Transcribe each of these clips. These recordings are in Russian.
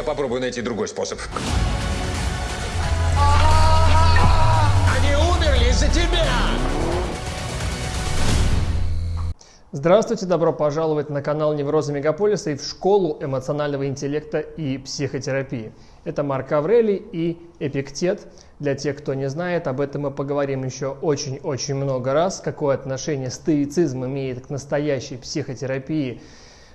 я попробую найти другой способ. Они умерли из-за тебя! Здравствуйте, добро пожаловать на канал Невроза Мегаполиса и в школу эмоционального интеллекта и психотерапии. Это Марк Аврелий и Эпиктет. Для тех, кто не знает, об этом мы поговорим еще очень-очень много раз, какое отношение стоицизм имеет к настоящей психотерапии,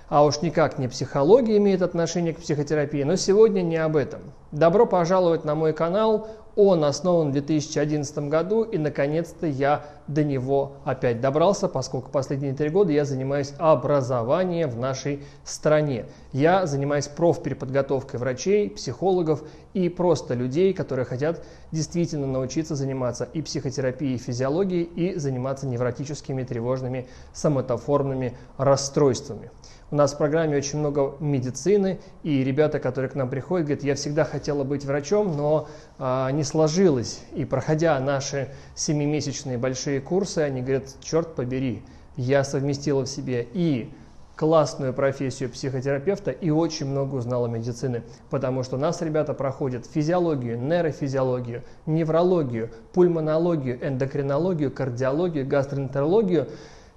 а уж никак не психология имеет отношение к психотерапии, но сегодня не об этом. Добро пожаловать на мой канал, он основан в 2011 году, и наконец-то я до него опять добрался, поскольку последние три года я занимаюсь образованием в нашей стране. Я занимаюсь профпереподготовкой врачей, психологов и просто людей, которые хотят действительно научиться заниматься и психотерапией, и физиологией, и заниматься невротическими, тревожными, соматоформными расстройствами. У нас в программе очень много медицины, и ребята, которые к нам приходят, говорят, я всегда хотела быть врачом, но а, не сложилось. И проходя наши семимесячные большие курсы, они говорят, черт побери, я совместила в себе и классную профессию психотерапевта и очень много узнала медицины, потому что у нас ребята проходят физиологию, нейрофизиологию, неврологию, пульмонологию, эндокринологию, кардиологию, гастроэнтерологию,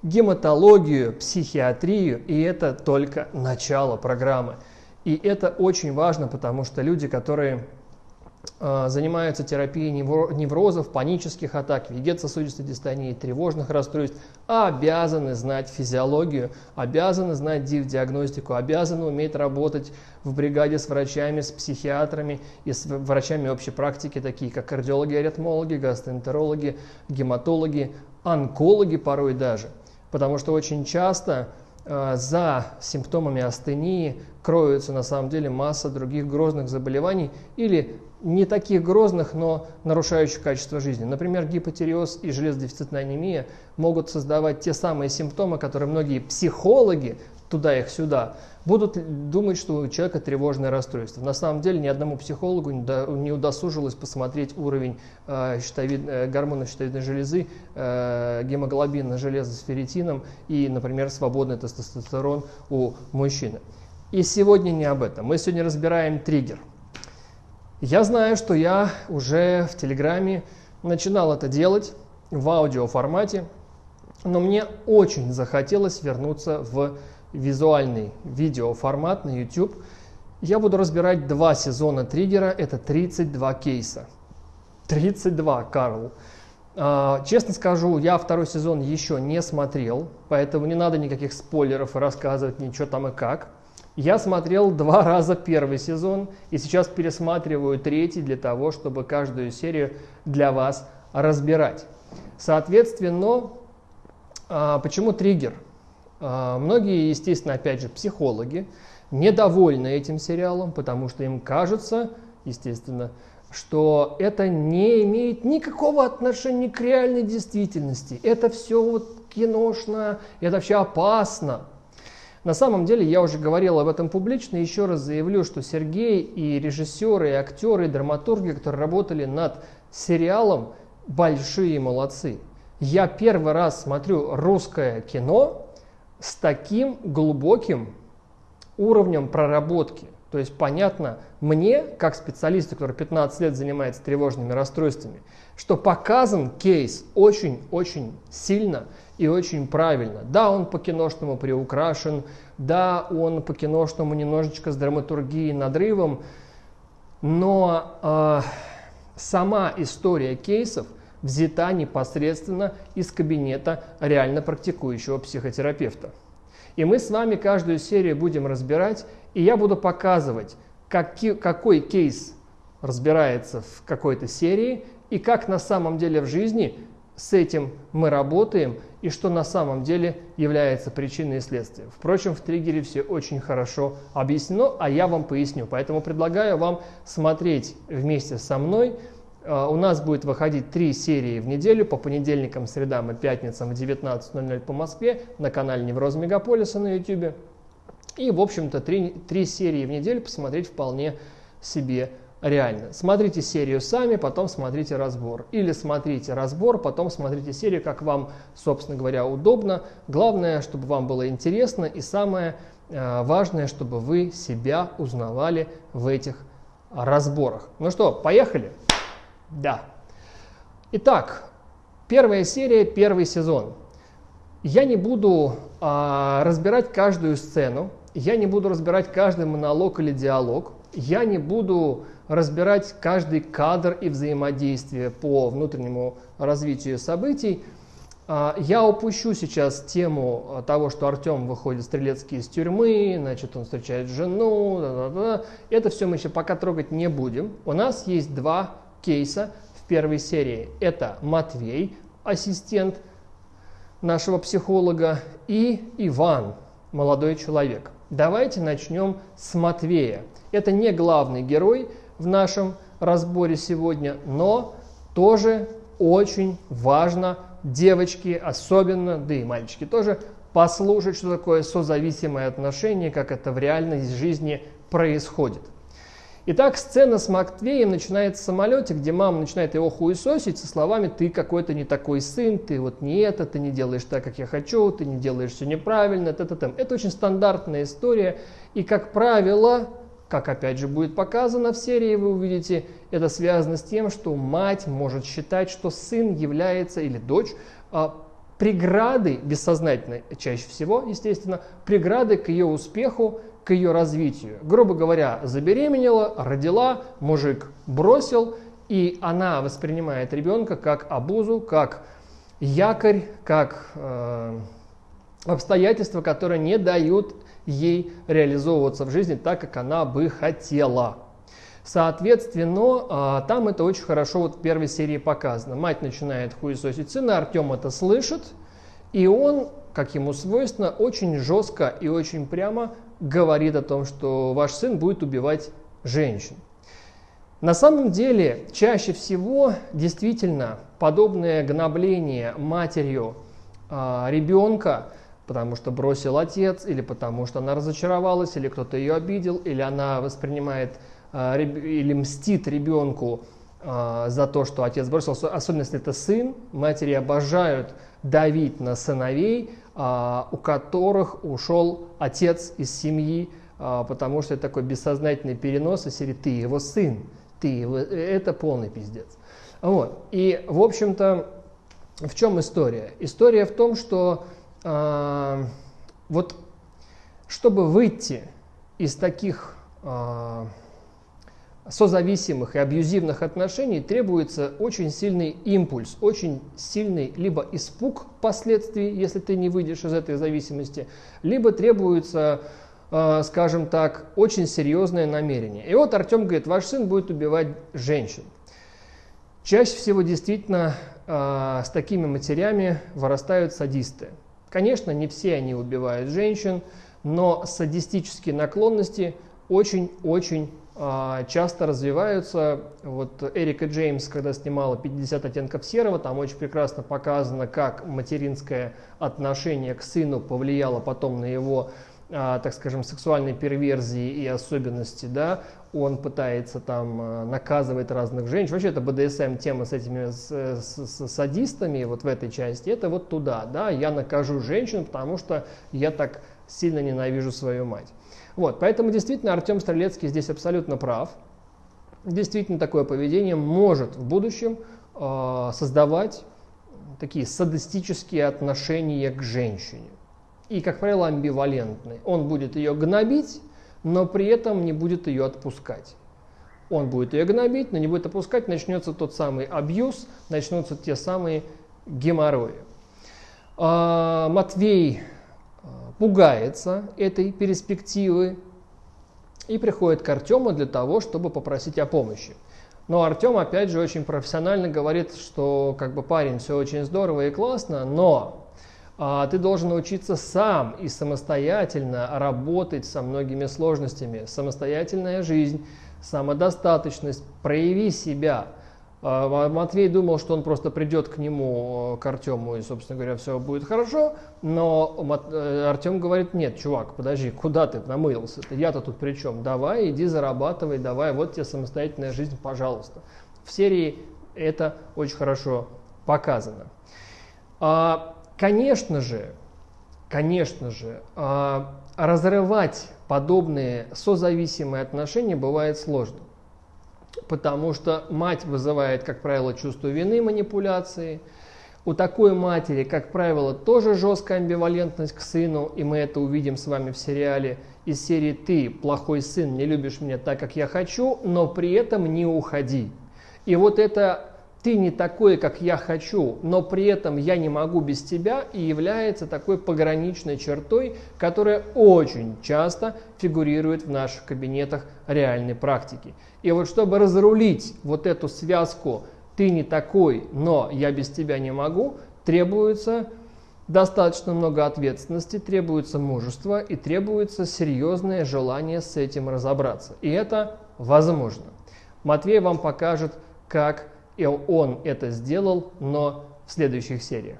гематологию, психиатрию, и это только начало программы. И это очень важно, потому что люди, которые э, занимаются терапией неврозов, панических атак, вегетососудистой дистонии, тревожных расстройств, обязаны знать физиологию, обязаны знать диагностику, обязаны уметь работать в бригаде с врачами, с психиатрами и с врачами общей практики, такие как кардиологи, аритмологи, гастроэнтерологи, гематологи, онкологи порой даже. Потому что очень часто э, за симптомами астении кроются на самом деле масса других грозных заболеваний или не таких грозных, но нарушающих качество жизни. Например, гипотереоз и железодефицитная анемия могут создавать те самые симптомы, которые многие психологи туда их сюда, будут думать, что у человека тревожное расстройство. На самом деле ни одному психологу не удосужилось посмотреть уровень э, щитовид, э, гормонов щитовидной железы, э, гемоглобина железа с ферритином и, например, свободный тестостерон у мужчины. И сегодня не об этом. Мы сегодня разбираем триггер. Я знаю, что я уже в Телеграме начинал это делать в аудиоформате, но мне очень захотелось вернуться в визуальный видеоформат на YouTube, я буду разбирать два сезона триггера, это 32 кейса. 32, Карл. А, честно скажу, я второй сезон еще не смотрел, поэтому не надо никаких спойлеров и рассказывать ничего там и как. Я смотрел два раза первый сезон и сейчас пересматриваю третий для того, чтобы каждую серию для вас разбирать. Соответственно, а, почему триггер? А, многие, естественно, опять же, психологи недовольны этим сериалом, потому что им кажется, естественно, что это не имеет никакого отношения к реальной действительности. Это все вот киношно, это все опасно. На самом деле, я уже говорил об этом публично, еще раз заявлю, что Сергей и режиссеры, и актеры, и драматурги, которые работали над сериалом, большие молодцы. Я первый раз смотрю русское кино, с таким глубоким уровнем проработки. То есть понятно мне, как специалисту, который 15 лет занимается тревожными расстройствами, что показан кейс очень-очень сильно и очень правильно. Да, он по-киношному приукрашен, да, он по-киношному немножечко с драматургией, надрывом, но э, сама история кейсов – взята непосредственно из кабинета реально практикующего психотерапевта. И мы с вами каждую серию будем разбирать, и я буду показывать, какой, какой кейс разбирается в какой-то серии, и как на самом деле в жизни с этим мы работаем, и что на самом деле является причиной и следствием. Впрочем, в триггере все очень хорошо объяснено, а я вам поясню. Поэтому предлагаю вам смотреть вместе со мной у нас будет выходить три серии в неделю по понедельникам, средам и пятницам в 19.00 по Москве на канале Невроз Мегаполиса на YouTube. И, в общем-то, три, три серии в неделю посмотреть вполне себе реально. Смотрите серию сами, потом смотрите разбор. Или смотрите разбор, потом смотрите серию, как вам, собственно говоря, удобно. Главное, чтобы вам было интересно и самое э, важное, чтобы вы себя узнавали в этих разборах. Ну что, поехали? Да. Итак, первая серия, первый сезон. Я не буду а, разбирать каждую сцену, я не буду разбирать каждый монолог или диалог, я не буду разбирать каждый кадр и взаимодействие по внутреннему развитию событий. А, я упущу сейчас тему того, что Артем выходит стрелецкий из тюрьмы, значит, он встречает жену, да -да -да. это все мы еще пока трогать не будем. У нас есть два кейса в первой серии. Это Матвей, ассистент нашего психолога, и Иван, молодой человек. Давайте начнем с Матвея. Это не главный герой в нашем разборе сегодня, но тоже очень важно девочки особенно, да и мальчики тоже, послушать, что такое созависимое отношение, как это в реальной жизни происходит. Итак, сцена с Матвеем начинается в самолете, где мама начинает его хуесосить со словами «ты какой-то не такой сын, ты вот не это, ты не делаешь так, как я хочу, ты не делаешь все неправильно». Т -т -т. Это очень стандартная история, и, как правило, как опять же будет показано в серии, вы увидите, это связано с тем, что мать может считать, что сын является, или дочь, преградой, бессознательной чаще всего, естественно, преградой к ее успеху, к ее развитию. Грубо говоря, забеременела, родила, мужик бросил, и она воспринимает ребенка как обузу, как якорь, как э, обстоятельства, которые не дают ей реализовываться в жизни так, как она бы хотела. Соответственно, э, там это очень хорошо вот в первой серии показано. Мать начинает хуесосить сына, Артем это слышит, и он, как ему свойственно, очень жестко и очень прямо говорит о том, что ваш сын будет убивать женщин. На самом деле, чаще всего действительно подобное гнобление матерью э, ребенка, потому что бросил отец, или потому что она разочаровалась, или кто-то ее обидел, или она воспринимает или мстит ребенку э, за то, что отец бросил, особенно если это сын, матери обожают давить на сыновей, а, у которых ушел отец из семьи, потому что это такой бессознательный перенос из серии «ты его сын», «ты его...» Это полный пиздец. Вот. И, в общем-то, в чем история? История в том, что э, вот чтобы выйти из таких э, созависимых и абьюзивных отношений требуется очень сильный импульс, очень сильный либо испуг последствий, если ты не выйдешь из этой зависимости, либо требуется, э, скажем так, очень серьезное намерение. И вот Артем говорит, ваш сын будет убивать женщин. Чаще всего действительно э, с такими матерями вырастают садисты. Конечно, не все они убивают женщин, но садистические наклонности очень-очень часто развиваются. Вот Эрика Джеймс, когда снимала «50 оттенков серого», там очень прекрасно показано, как материнское отношение к сыну повлияло потом на его, а, так скажем, сексуальные перверзии и особенности, да, он пытается там а, наказывать разных женщин. Вообще это БДСМ тема с этими с, с, с садистами вот в этой части. Это вот туда, да, я накажу женщин, потому что я так сильно ненавижу свою мать. Вот, поэтому действительно Артем Стрелецкий здесь абсолютно прав. Действительно такое поведение может в будущем э, создавать такие садистические отношения к женщине. И, как правило, амбивалентные. Он будет ее гнобить, но при этом не будет ее отпускать. Он будет ее гнобить, но не будет отпускать, начнется тот самый абьюз, начнутся те самые геморрои. А, Матвей пугается этой перспективы и приходит к Артему для того, чтобы попросить о помощи. Но Артем, опять же, очень профессионально говорит, что как бы парень, все очень здорово и классно, но а, ты должен научиться сам и самостоятельно работать со многими сложностями. Самостоятельная жизнь, самодостаточность, прояви себя – Матвей думал, что он просто придет к нему, к Артему, и, собственно говоря, все будет хорошо. Но э, Артем говорит, нет, чувак, подожди, куда ты намылился? -то? Я-то тут при чем? Давай, иди зарабатывай, давай, вот тебе самостоятельная жизнь, пожалуйста. В серии это очень хорошо показано. А, конечно же, конечно же, а, разрывать подобные созависимые отношения бывает сложно. Потому что мать вызывает, как правило, чувство вины, манипуляции. У такой матери, как правило, тоже жесткая амбивалентность к сыну, и мы это увидим с вами в сериале из серии «Ты, плохой сын, не любишь меня так, как я хочу, но при этом не уходи». И вот это ты не такой, как я хочу, но при этом я не могу без тебя и является такой пограничной чертой, которая очень часто фигурирует в наших кабинетах реальной практики. И вот чтобы разрулить вот эту связку «ты не такой, но я без тебя не могу», требуется достаточно много ответственности, требуется мужество и требуется серьезное желание с этим разобраться. И это возможно. Матвей вам покажет, как и он это сделал, но в следующих сериях.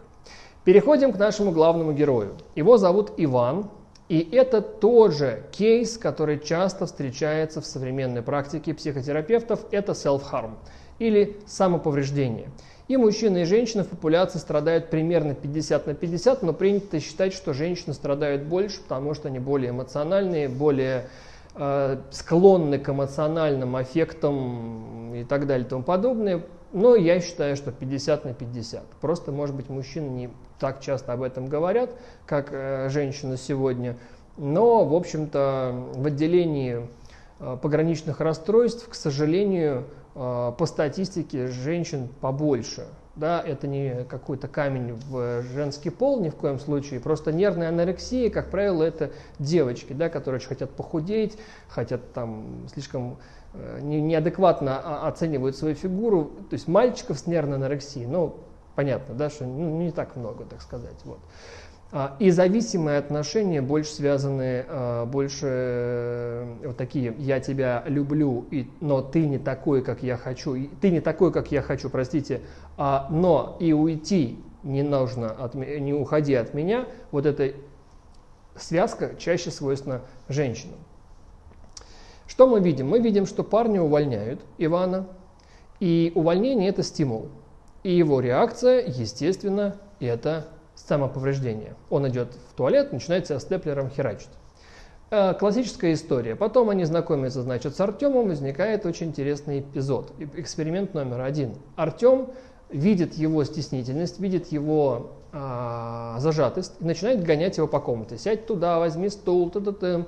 Переходим к нашему главному герою. Его зовут Иван, и это тоже кейс, который часто встречается в современной практике психотерапевтов, это self-harm или самоповреждение. И мужчины и женщины в популяции страдают примерно 50 на 50, но принято считать, что женщины страдают больше, потому что они более эмоциональные, более э, склонны к эмоциональным аффектам и так далее и тому подобное. Но я считаю, что 50 на 50. Просто, может быть, мужчины не так часто об этом говорят, как э, женщины сегодня. Но, в общем-то, в отделении э, пограничных расстройств, к сожалению, э, по статистике женщин побольше. Да, это не какой-то камень в женский пол ни в коем случае. Просто нервная анорексия, как правило, это девочки, да, которые очень хотят похудеть, хотят там слишком Э, неадекватно оценивают свою фигуру, то есть мальчиков с нервной анорексией, ну, понятно, да, что ну, не так много, так сказать. Вот. А, и зависимые отношения больше связаны, а, больше э, вот такие «я тебя люблю, и, но ты не такой, как я хочу», «ты не такой, как я хочу», простите, а, «но и уйти не нужно, от, не уходи от меня», вот эта связка чаще свойственна женщинам. Что мы видим? Мы видим, что парня увольняют, Ивана, и увольнение – это стимул. И его реакция, естественно, это самоповреждение. Он идет в туалет, начинает себя степлером херачить. Э, классическая история. Потом они знакомятся, значит, с Артемом, возникает очень интересный эпизод. Эксперимент номер один. Артем видит его стеснительность, видит его а, зажатость и начинает гонять его по комнате. Сядь туда, возьми стул, т -т -т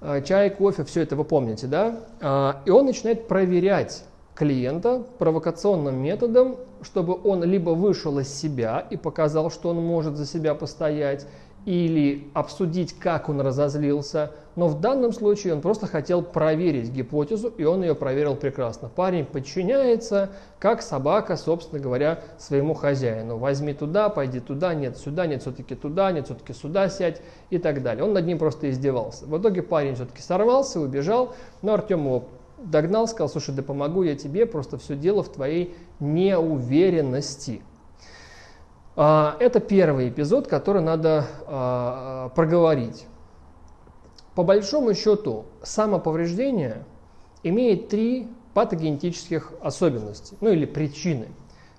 Э, чай, кофе, все это вы помните, да? А, и он начинает проверять клиента провокационным методом, чтобы он либо вышел из себя и показал, что он может за себя постоять, или обсудить, как он разозлился. Но в данном случае он просто хотел проверить гипотезу, и он ее проверил прекрасно. Парень подчиняется, как собака, собственно говоря, своему хозяину. Возьми туда, пойди туда, нет сюда, нет все-таки туда, нет все-таки сюда сядь и так далее. Он над ним просто издевался. В итоге парень все-таки сорвался, убежал, но Артем его догнал, сказал, слушай, да помогу я тебе, просто все дело в твоей неуверенности. А, это первый эпизод, который надо а, проговорить. По большому счету, самоповреждение имеет три патогенетических особенности, ну или причины.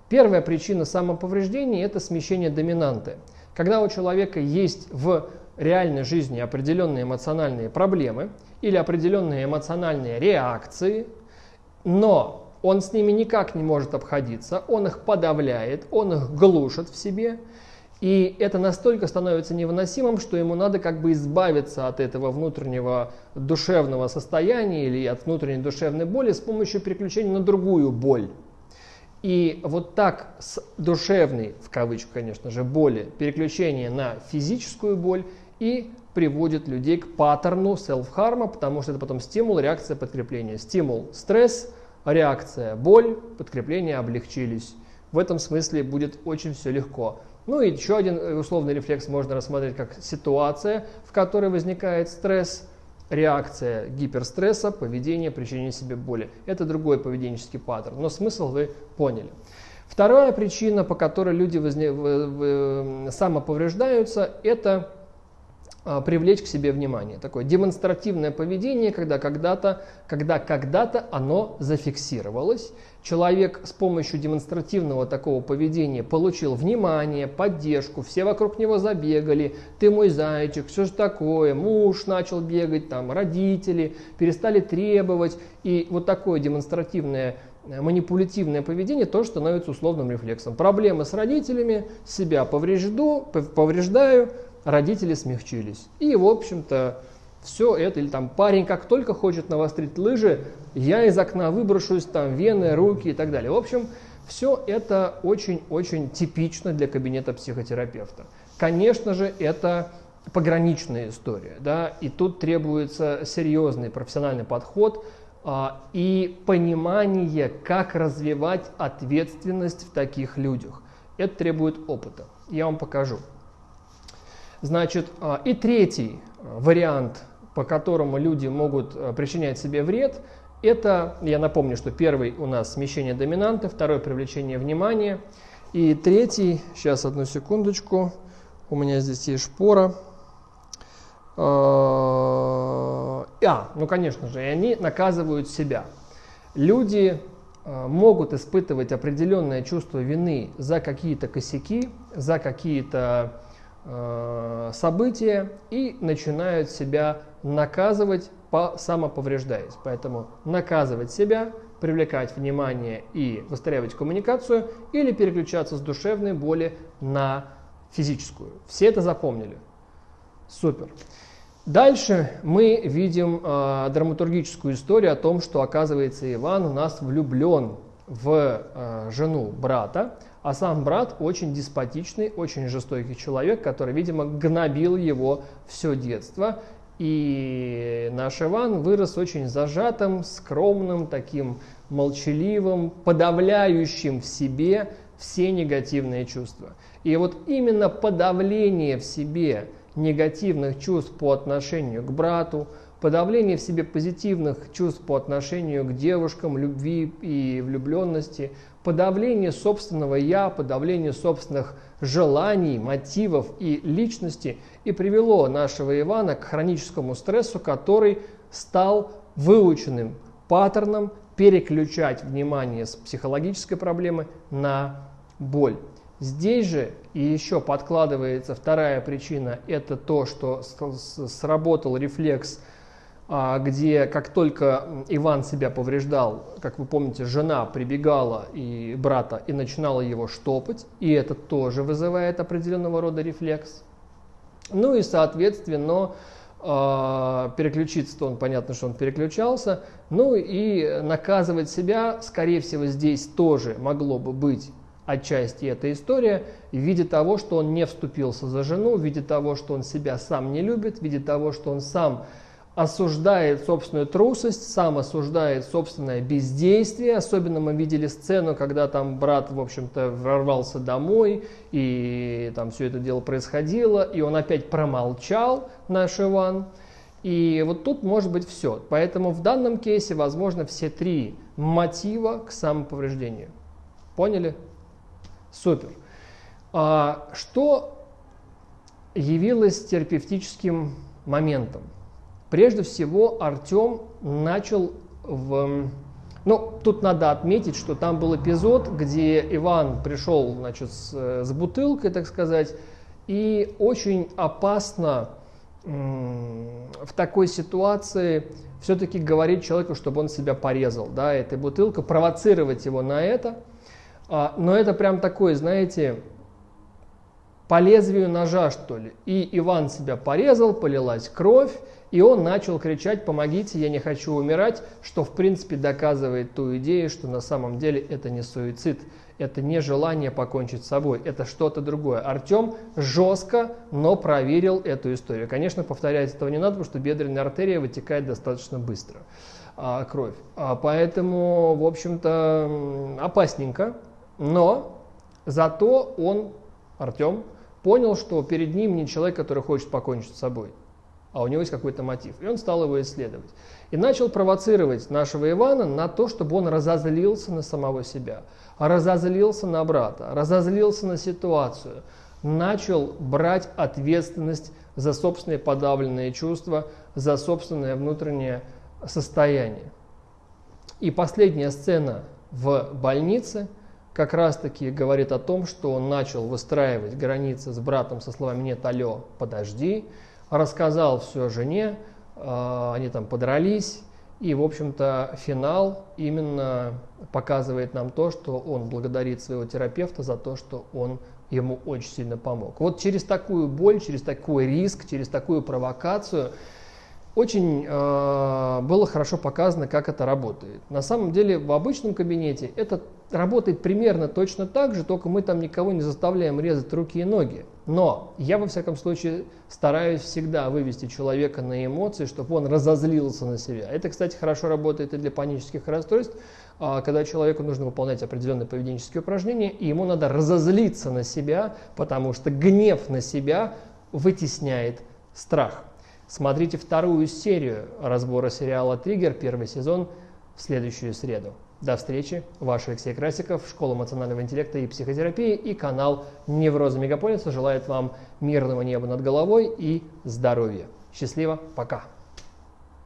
Первая причина самоповреждения – это смещение доминанты. Когда у человека есть в реальной жизни определенные эмоциональные проблемы или определенные эмоциональные реакции, но он с ними никак не может обходиться, он их подавляет, он их глушит в себе. И это настолько становится невыносимым, что ему надо как бы избавиться от этого внутреннего душевного состояния или от внутренней душевной боли с помощью переключения на другую боль. И вот так с душевной, в кавычках, конечно же, боли, переключение на физическую боль и приводит людей к паттерну селф-харма, потому что это потом стимул, реакция, подкрепление. Стимул – стресс – реакция, боль, подкрепление облегчились. В этом смысле будет очень все легко. Ну и еще один э, условный рефлекс можно рассмотреть как ситуация, в которой возникает стресс, реакция гиперстресса, поведение, причинение себе боли. Это другой поведенческий паттерн, но смысл вы поняли. Вторая причина, по которой люди возне... самоповреждаются, это привлечь к себе внимание. Такое демонстративное поведение, когда когда-то когда когда-то оно зафиксировалось, Человек с помощью демонстративного такого поведения получил внимание, поддержку, все вокруг него забегали, ты мой зайчик, все же такое, муж начал бегать, там, родители перестали требовать. И вот такое демонстративное э, манипулятивное поведение тоже становится условным рефлексом. Проблемы с родителями, себя поврежду, повреждаю, родители смягчились. И, в общем-то, все это, или там парень как только хочет навострить лыжи, я из окна выброшусь, там вены, руки и так далее. В общем, все это очень-очень типично для кабинета психотерапевта. Конечно же, это пограничная история, да, и тут требуется серьезный профессиональный подход а, и понимание, как развивать ответственность в таких людях. Это требует опыта. Я вам покажу. Значит, а, и третий вариант по которому люди могут э, причинять себе вред, это, я напомню, что первый у нас смещение доминанты, второй привлечение внимания, и третий, сейчас одну секундочку, у меня здесь есть шпора. А, а ну конечно же, и они наказывают себя. Люди э, могут испытывать определенное чувство вины за какие-то косяки, за какие-то э, события и начинают себя наказывать, по, самоповреждаясь. Поэтому наказывать себя, привлекать внимание и выстраивать коммуникацию или переключаться с душевной боли на физическую. Все это запомнили. Супер. Дальше мы видим э, драматургическую историю о том, что, оказывается, Иван у нас влюблен в э, жену брата, а сам брат очень деспотичный, очень жестокий человек, который, видимо, гнобил его все детство и наш Иван вырос очень зажатым, скромным, таким молчаливым, подавляющим в себе все негативные чувства. И вот именно подавление в себе негативных чувств по отношению к брату, подавление в себе позитивных чувств по отношению к девушкам, любви и влюбленности, подавление собственного «я», подавление собственных желаний, мотивов и личности и привело нашего Ивана к хроническому стрессу, который стал выученным паттерном переключать внимание с психологической проблемы на боль. Здесь же и еще подкладывается вторая причина, это то, что сработал рефлекс где как только Иван себя повреждал, как вы помните, жена прибегала и брата и начинала его штопать, и это тоже вызывает определенного рода рефлекс. Ну и, соответственно, а, переключиться-то он, понятно, что он переключался, ну и наказывать себя, скорее всего, здесь тоже могло бы быть отчасти эта история в виде того, что он не вступился за жену, в виде того, что он себя сам не любит, в виде того, что он сам осуждает собственную трусость, сам осуждает собственное бездействие. Особенно мы видели сцену, когда там брат, в общем-то, ворвался домой, и там все это дело происходило, и он опять промолчал, наш Иван. И вот тут может быть все. Поэтому в данном кейсе возможно все три мотива к самоповреждению. Поняли? Супер. А что явилось терапевтическим моментом? Прежде всего, Артем начал в... Ну, тут надо отметить, что там был эпизод, где Иван пришел, значит, с, с бутылкой, так сказать, и очень опасно в такой ситуации все-таки говорить человеку, чтобы он себя порезал, да, этой бутылкой, провоцировать его на это. А, но это прям такой, знаете, по лезвию ножа, что ли. И Иван себя порезал, полилась кровь, и он начал кричать «помогите, я не хочу умирать», что в принципе доказывает ту идею, что на самом деле это не суицид, это не желание покончить с собой, это что-то другое. Артем жестко, но проверил эту историю. Конечно, повторять этого не надо, потому что бедренная артерия вытекает достаточно быстро, а, кровь. А, поэтому, в общем-то, опасненько, но зато он, Артем, понял, что перед ним не человек, который хочет покончить с собой а у него есть какой-то мотив. И он стал его исследовать. И начал провоцировать нашего Ивана на то, чтобы он разозлился на самого себя, разозлился на брата, разозлился на ситуацию, начал брать ответственность за собственные подавленные чувства, за собственное внутреннее состояние. И последняя сцена в больнице, как раз-таки говорит о том, что он начал выстраивать границы с братом со словами «нет, алло, подожди», рассказал все жене, э, они там подрались, и, в общем-то, финал именно показывает нам то, что он благодарит своего терапевта за то, что он ему очень сильно помог. Вот через такую боль, через такой риск, через такую провокацию очень э, было хорошо показано, как это работает. На самом деле в обычном кабинете это работает примерно точно так же, только мы там никого не заставляем резать руки и ноги. Но я во всяком случае стараюсь всегда вывести человека на эмоции, чтобы он разозлился на себя. Это, кстати, хорошо работает и для панических расстройств, э, когда человеку нужно выполнять определенные поведенческие упражнения, и ему надо разозлиться на себя, потому что гнев на себя вытесняет страх. Смотрите вторую серию разбора сериала «Триггер», первый сезон, в следующую среду. До встречи. Ваш Алексей Красиков, Школа эмоционального интеллекта и психотерапии и канал Невроза Мегаполиса желает вам мирного неба над головой и здоровья. Счастливо, пока!